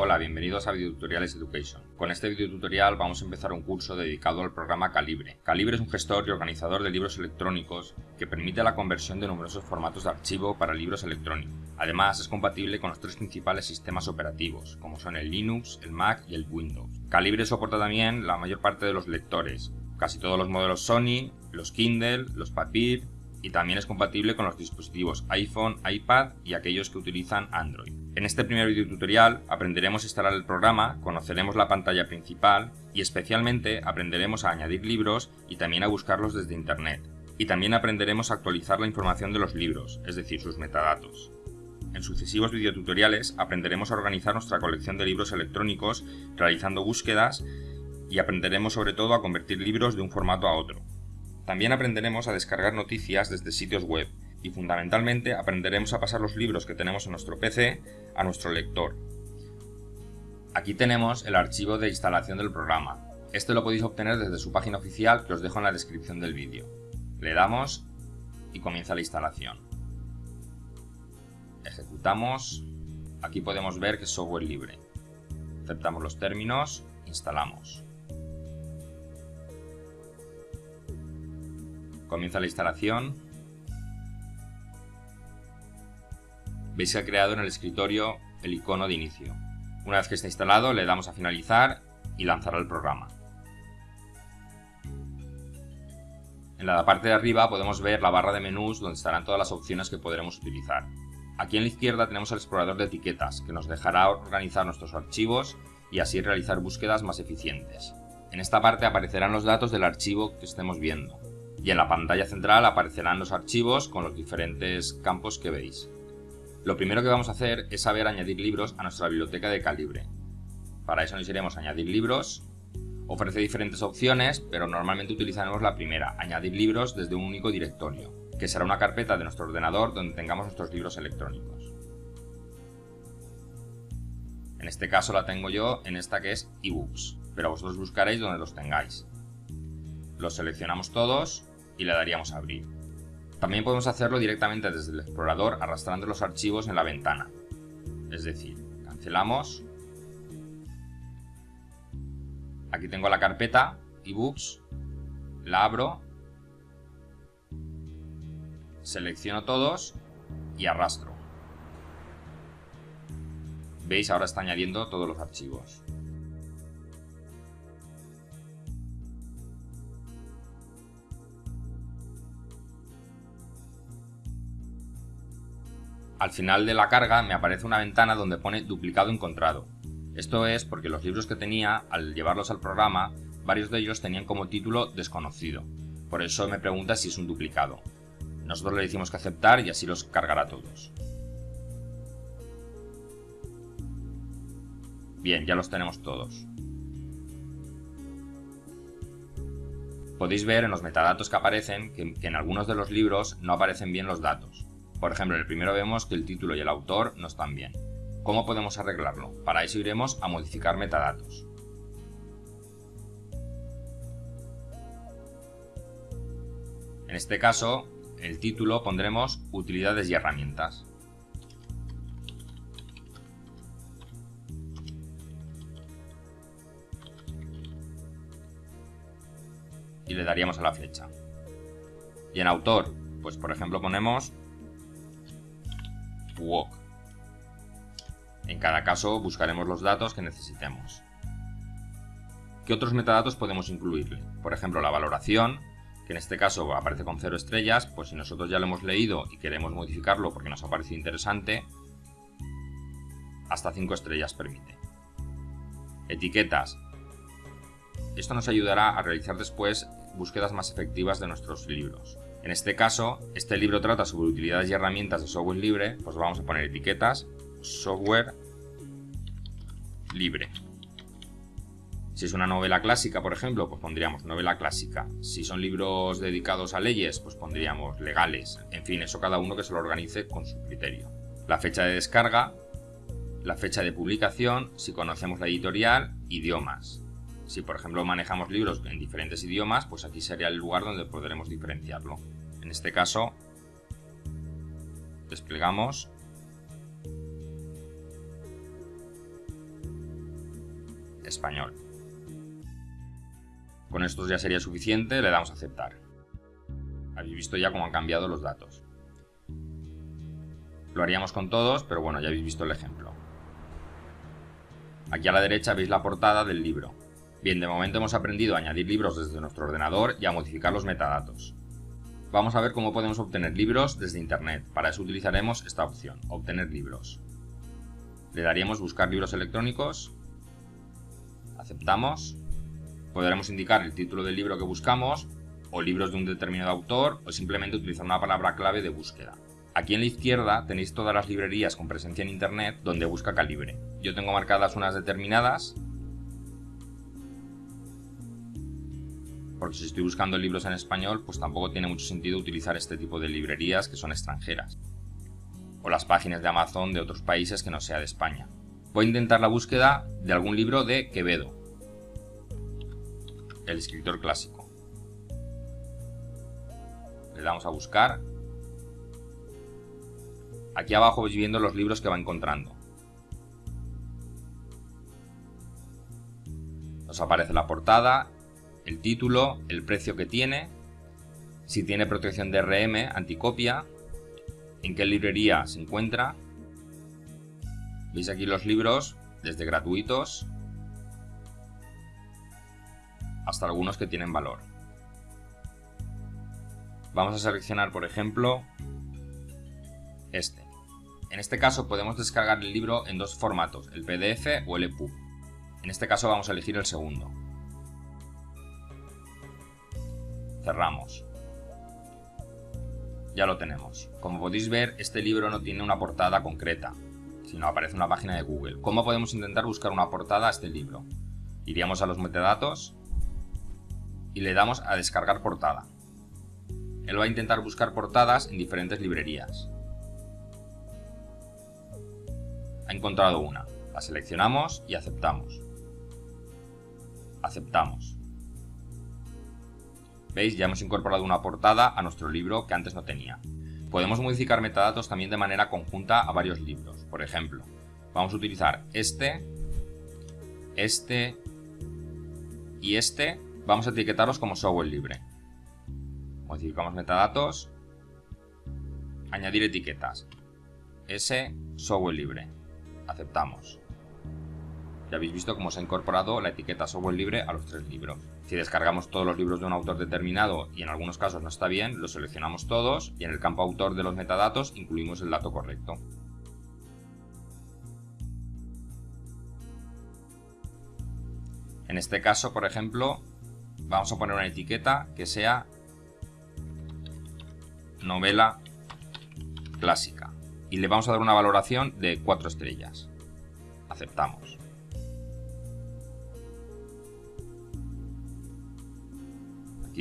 Hola, bienvenidos a Videotutoriales Education. Con este videotutorial vamos a empezar un curso dedicado al programa Calibre. Calibre es un gestor y organizador de libros electrónicos que permite la conversión de numerosos formatos de archivo para libros electrónicos. Además, es compatible con los tres principales sistemas operativos, como son el Linux, el Mac y el Windows. Calibre soporta también la mayor parte de los lectores, casi todos los modelos Sony, los Kindle, los Papir, y también es compatible con los dispositivos iPhone, iPad y aquellos que utilizan Android. En este primer video tutorial aprenderemos a instalar el programa, conoceremos la pantalla principal y especialmente aprenderemos a añadir libros y también a buscarlos desde internet. Y también aprenderemos a actualizar la información de los libros, es decir, sus metadatos. En sucesivos videotutoriales aprenderemos a organizar nuestra colección de libros electrónicos realizando búsquedas y aprenderemos sobre todo a convertir libros de un formato a otro. También aprenderemos a descargar noticias desde sitios web y fundamentalmente aprenderemos a pasar los libros que tenemos en nuestro PC a nuestro lector. Aquí tenemos el archivo de instalación del programa. Este lo podéis obtener desde su página oficial que os dejo en la descripción del vídeo. Le damos y comienza la instalación. Ejecutamos. Aquí podemos ver que es software libre. Aceptamos los términos, instalamos. Comienza la instalación veis que ha creado en el escritorio el icono de inicio. Una vez que está instalado le damos a finalizar y lanzará el programa. En la parte de arriba podemos ver la barra de menús donde estarán todas las opciones que podremos utilizar. Aquí en la izquierda tenemos el explorador de etiquetas que nos dejará organizar nuestros archivos y así realizar búsquedas más eficientes. En esta parte aparecerán los datos del archivo que estemos viendo y en la pantalla central aparecerán los archivos con los diferentes campos que veis. Lo primero que vamos a hacer es saber añadir libros a nuestra biblioteca de calibre. Para eso nos iremos a añadir libros. Ofrece diferentes opciones, pero normalmente utilizaremos la primera, añadir libros desde un único directorio, que será una carpeta de nuestro ordenador donde tengamos nuestros libros electrónicos. En este caso la tengo yo en esta que es ebooks, pero vosotros buscaréis donde los tengáis. Los seleccionamos todos y le daríamos a abrir. También podemos hacerlo directamente desde el explorador arrastrando los archivos en la ventana. Es decir, cancelamos. Aquí tengo la carpeta ebooks, la abro, selecciono todos y arrastro. ¿Veis? Ahora está añadiendo todos los archivos. Al final de la carga me aparece una ventana donde pone duplicado encontrado. Esto es porque los libros que tenía, al llevarlos al programa, varios de ellos tenían como título desconocido. Por eso me pregunta si es un duplicado. Nosotros le decimos que aceptar y así los cargará todos. Bien, ya los tenemos todos. Podéis ver en los metadatos que aparecen que, en algunos de los libros no aparecen bien los datos. Por ejemplo, en el primero vemos que el título y el autor no están bien. ¿Cómo podemos arreglarlo? Para eso iremos a modificar metadatos. En este caso, el título pondremos utilidades y herramientas. Y le daríamos a la flecha. Y en autor, pues por ejemplo ponemos walk. En cada caso buscaremos los datos que necesitemos. ¿Qué otros metadatos podemos incluirle? Por ejemplo, la valoración, que en este caso aparece con 0 estrellas, pues si nosotros ya lo hemos leído y queremos modificarlo porque nos ha parecido interesante, hasta 5 estrellas permite. Etiquetas. Esto nos ayudará a realizar después búsquedas más efectivas de nuestros libros. En este caso, este libro trata sobre utilidades y herramientas de software libre, pues vamos a poner etiquetas software libre. Si es una novela clásica, por ejemplo, pues pondríamos novela clásica. Si son libros dedicados a leyes, pues pondríamos legales. En fin, eso cada uno que se lo organice con su criterio. La fecha de descarga, la fecha de publicación, si conocemos la editorial, idiomas. Si por ejemplo manejamos libros en diferentes idiomas, pues aquí sería el lugar donde podremos diferenciarlo. En este caso, desplegamos español. Con esto ya sería suficiente, le damos a aceptar. Habéis visto ya cómo han cambiado los datos. Lo haríamos con todos, pero bueno, ya habéis visto el ejemplo. Aquí a la derecha veis la portada del libro. Bien, de momento hemos aprendido a añadir libros desde nuestro ordenador y a modificar los metadatos. Vamos a ver cómo podemos obtener libros desde Internet. Para eso utilizaremos esta opción, obtener libros. Le daríamos buscar libros electrónicos, aceptamos, podremos indicar el título del libro que buscamos, o libros de un determinado autor, o simplemente utilizar una palabra clave de búsqueda. Aquí en la izquierda tenéis todas las librerías con presencia en internet donde busca calibre. Yo tengo marcadas unas determinadas porque si estoy buscando libros en español, pues tampoco tiene mucho sentido utilizar este tipo de librerías que son extranjeras. O las páginas de Amazon de otros países que no sea de España. Voy a intentar la búsqueda de algún libro de Quevedo, el escritor clásico. Le damos a buscar. Aquí abajo vais viendo los libros que va encontrando. Nos aparece la portada, el título, el precio que tiene, si tiene protección de RM, anticopia, en qué librería se encuentra. Veis aquí los libros, desde gratuitos hasta algunos que tienen valor. Vamos a seleccionar, por ejemplo, este. En este caso podemos descargar el libro en dos formatos, el PDF o el EPUB. En este caso vamos a elegir el segundo. Cerramos. Ya lo tenemos. Como podéis ver, este libro no tiene una portada concreta, sino aparece una página de Google. ¿Cómo podemos intentar buscar una portada a este libro? Iríamos a los metadatos y le damos a descargar portada. Él va a intentar buscar portadas en diferentes librerías. Ha encontrado una. La seleccionamos y aceptamos. Aceptamos. ¿Veis? Ya hemos incorporado una portada a nuestro libro que antes no tenía. Podemos modificar metadatos también de manera conjunta a varios libros. Por ejemplo, vamos a utilizar este, este y este. Vamos a etiquetarlos como software libre. Modificamos metadatos. Añadir etiquetas. S, software libre. Aceptamos. Ya habéis visto cómo se ha incorporado la etiqueta software libre a los tres libros. Si descargamos todos los libros de un autor determinado y en algunos casos no está bien, los seleccionamos todos y en el campo autor de los metadatos incluimos el dato correcto. En este caso, por ejemplo, vamos a poner una etiqueta que sea novela clásica y le vamos a dar una valoración de 4 estrellas. Aceptamos.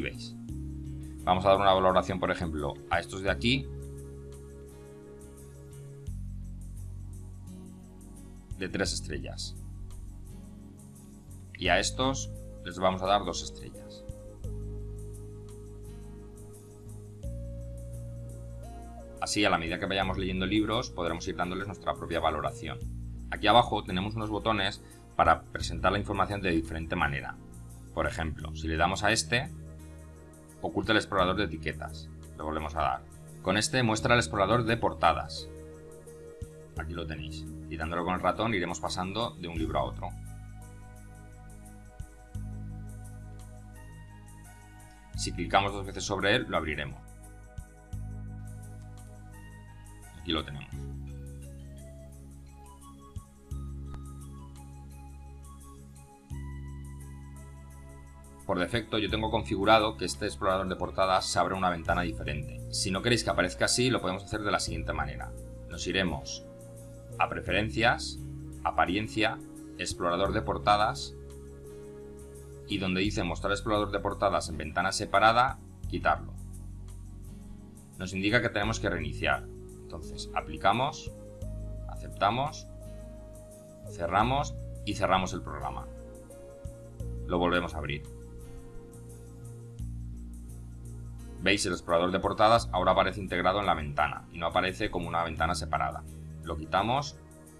Veis. Vamos a dar una valoración, por ejemplo, a estos de aquí. De 3 estrellas. Y a estos les vamos a dar 2 estrellas. Así, a la medida que vayamos leyendo libros, podremos ir dándoles nuestra propia valoración. Aquí abajo tenemos unos botones para presentar la información de diferente manera. Por ejemplo, si le damos a este, oculta el explorador de etiquetas. Le volvemos a dar. Con este muestra el explorador de portadas. Aquí lo tenéis. Y dándolo con el ratón iremos pasando de un libro a otro. Si clicamos dos veces sobre él, lo abriremos. Aquí lo tenemos. Por defecto yo tengo configurado que este explorador de portadas se abre una ventana diferente. Si no queréis que aparezca así, lo podemos hacer de la siguiente manera. Nos iremos a Preferencias, Apariencia, Explorador de portadas y donde dice Mostrar explorador de portadas en ventana separada, quitarlo. Nos indica que tenemos que reiniciar. Entonces, aplicamos, aceptamos, cerramos y cerramos el programa. Lo volvemos a abrir. Veis el explorador de portadas ahora aparece integrado en la ventana y no aparece como una ventana separada. Lo quitamos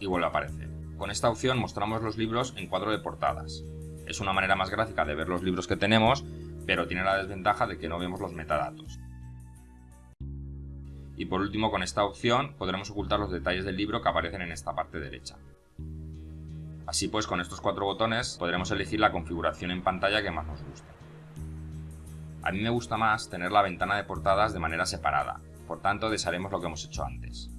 y vuelve a aparecer. Con esta opción mostramos los libros en cuadro de portadas. Es una manera más gráfica de ver los libros que tenemos, pero tiene la desventaja de que no vemos los metadatos. Y por último, con esta opción podremos ocultar los detalles del libro que aparecen en esta parte derecha. Así pues, con estos cuatro botones podremos elegir la configuración en pantalla que más nos guste. A mí me gusta más tener la ventana de portadas de manera separada, por tanto desharemos lo que hemos hecho antes.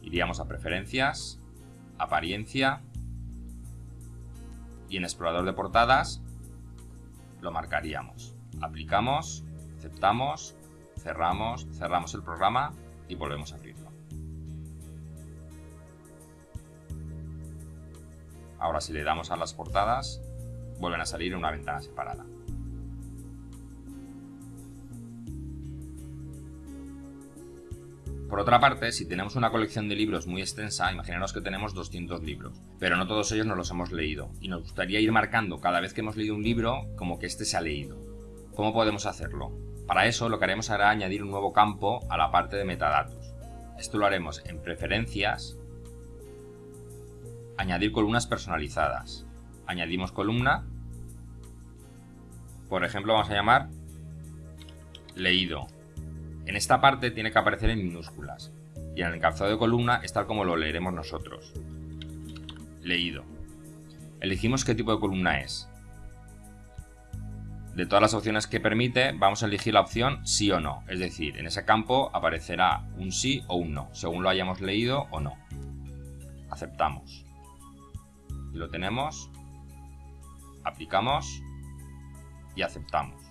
Iríamos a Preferencias, Apariencia y en Explorador de portadas lo marcaríamos. Aplicamos, aceptamos, cerramos, cerramos el programa y volvemos a abrirlo. Ahora si le damos a las portadas, vuelven a salir en una ventana separada. Por otra parte, si tenemos una colección de libros muy extensa, imaginaros que tenemos 200 libros, pero no todos ellos nos los hemos leído, y nos gustaría ir marcando cada vez que hemos leído un libro como que éste se ha leído. ¿Cómo podemos hacerlo? Para eso lo que haremos será añadir un nuevo campo a la parte de metadatos. Esto lo haremos en Preferencias, Añadir columnas personalizadas. Añadimos columna, por ejemplo vamos a llamar Leído, en esta parte tiene que aparecer en minúsculas y en el encabezado de columna es tal como lo leeremos nosotros. Leído. Elegimos qué tipo de columna es. De todas las opciones que permite, vamos a elegir la opción sí o no, es decir, en ese campo aparecerá un sí o un no, según lo hayamos leído o no. Aceptamos. Y lo tenemos, aplicamos y aceptamos.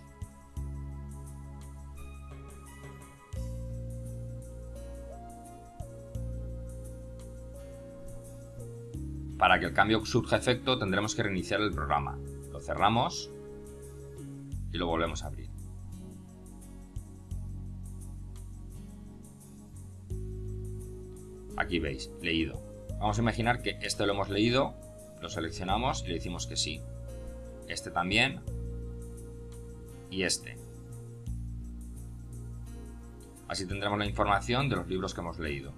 Para que el cambio surja efecto tendremos que reiniciar el programa. Lo cerramos y lo volvemos a abrir. Aquí veis, leído. Vamos a imaginar que este lo hemos leído, lo seleccionamos y le decimos que sí. Este también y este. Así tendremos la información de los libros que hemos leído.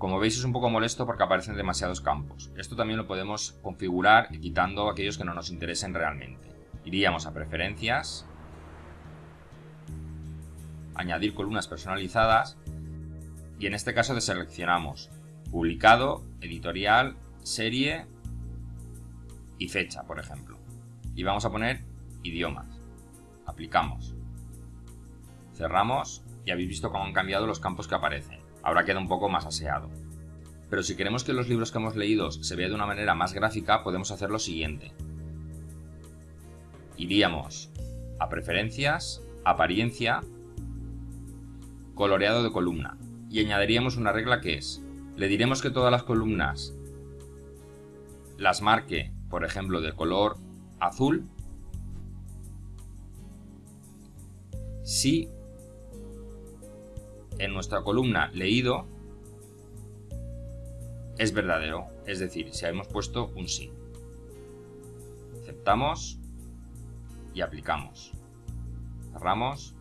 Como veis es un poco molesto porque aparecen demasiados campos. Esto también lo podemos configurar quitando aquellos que no nos interesen realmente. Iríamos a preferencias, añadir columnas personalizadas y en este caso deseleccionamos publicado, editorial, serie y fecha, por ejemplo. Y vamos a poner idiomas. Aplicamos. Cerramos y habéis visto cómo han cambiado los campos que aparecen ahora queda un poco más aseado. Pero si queremos que los libros que hemos leído se vean de una manera más gráfica, podemos hacer lo siguiente. Iríamos a Preferencias, Apariencia, Coloreado de columna y añadiríamos una regla que es, le diremos que todas las columnas las marque, por ejemplo, de color azul si en nuestra columna leído es verdadero, es decir, si hemos puesto un sí. Aceptamos y aplicamos. Cerramos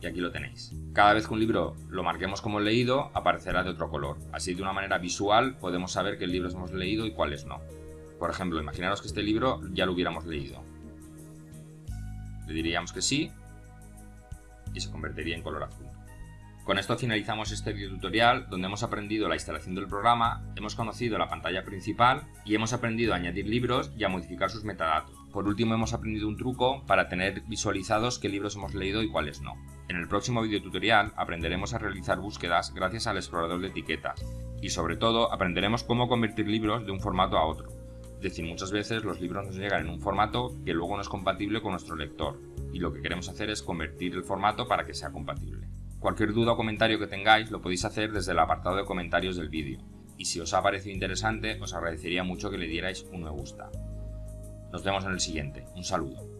y aquí lo tenéis. Cada vez que un libro lo marquemos como leído, aparecerá de otro color. Así de una manera visual podemos saber qué libros hemos leído y cuáles no. Por ejemplo, imaginaros que este libro ya lo hubiéramos leído. Le diríamos que sí y se convertiría en color azul. Con esto finalizamos este video tutorial donde hemos aprendido la instalación del programa, hemos conocido la pantalla principal y hemos aprendido a añadir libros y a modificar sus metadatos. Por último hemos aprendido un truco para tener visualizados qué libros hemos leído y cuáles no. En el próximo video tutorial aprenderemos a realizar búsquedas gracias al explorador de etiquetas y sobre todo aprenderemos cómo convertir libros de un formato a otro. Es decir, muchas veces los libros nos llegan en un formato que luego no es compatible con nuestro lector y lo que queremos hacer es convertir el formato para que sea compatible. Cualquier duda o comentario que tengáis lo podéis hacer desde el apartado de comentarios del vídeo, y si os ha parecido interesante os agradecería mucho que le dierais un me gusta. Nos vemos en el siguiente, un saludo.